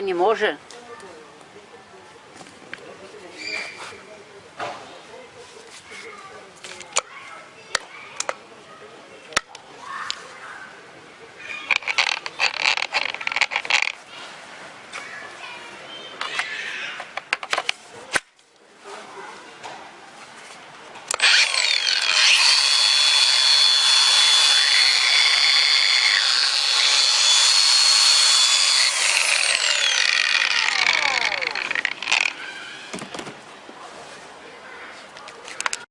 не може.